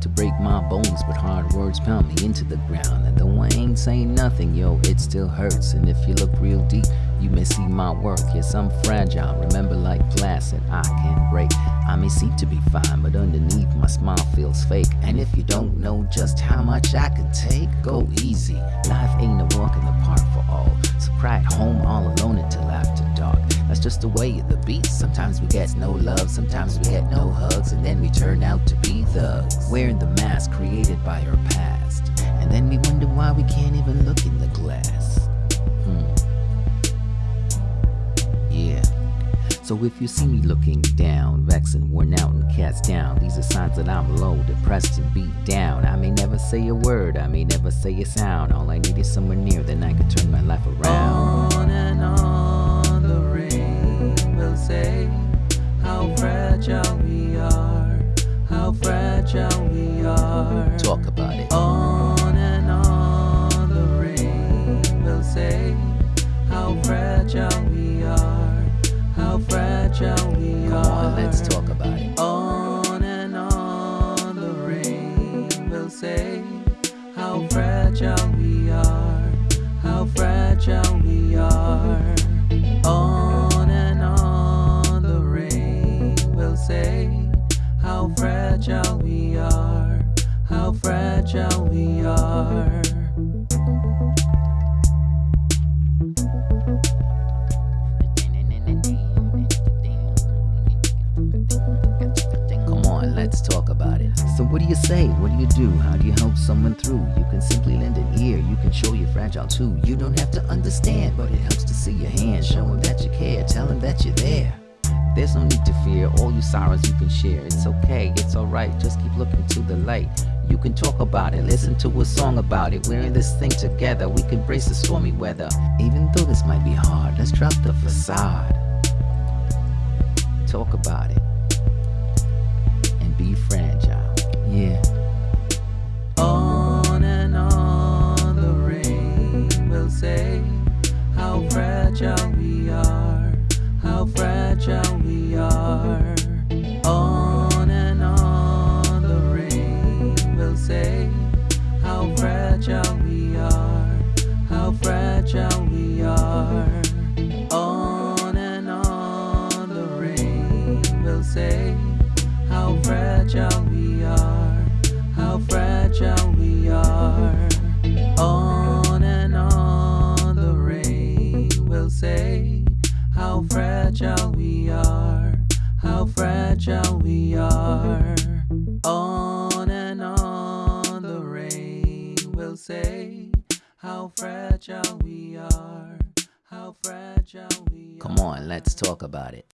to break my bones, but hard words pound me into the ground. And though I ain't saying nothing, yo, it still hurts. And if you look real deep, you may see my work. Yes, I'm fragile. Remember, like that I can break. I may seem to be fine, but underneath my smile feels fake. And if you don't know just how much I can take, go easy. Life ain't a walk in the park for That's just the way of the beast. Sometimes we get no love, sometimes we get no hugs, and then we turn out to be thugs. Wearing the mask created by our past. And then we wonder why we can't even look in the glass. Hmm. Yeah. So if you see me looking down, vexed and worn out and cast down, these are signs that I'm low, depressed and beat down. I may never say a word, I may never say a sound. All I need is someone near, then I can turn my life around. On and on fragile we are, how fragile we are. Talk about it. On and on the rain will say how fragile we are, how fragile we Come are. on, let's talk about it. On and on the rain will say how fragile are, how fragile we are. Come on, let's talk about it. So, what do you say? What do you do? How do you help someone through? You can simply lend an ear. You can show you're fragile too. You don't have to understand, but it helps to see your hand. Show them that you care. Tell them that you're there. There's no need to fear. All your sorrows you can share. It's okay. It's alright. Just keep looking to the light. You can talk about it, listen to a song about it. We're in this thing together. We can brace the stormy weather. Even though this might be hard, let's drop the facade. Talk about it and be fragile. Yeah. Fragile we are. On and on the rain will say how fragile we are, how fragile we are. On and on the rain will say how fragile we are, how fragile we are. On and on the rain will say how fragile we are, how fragile we are. On and on the rain will say how fragile we are, how fragile we. Come on, let's talk about it.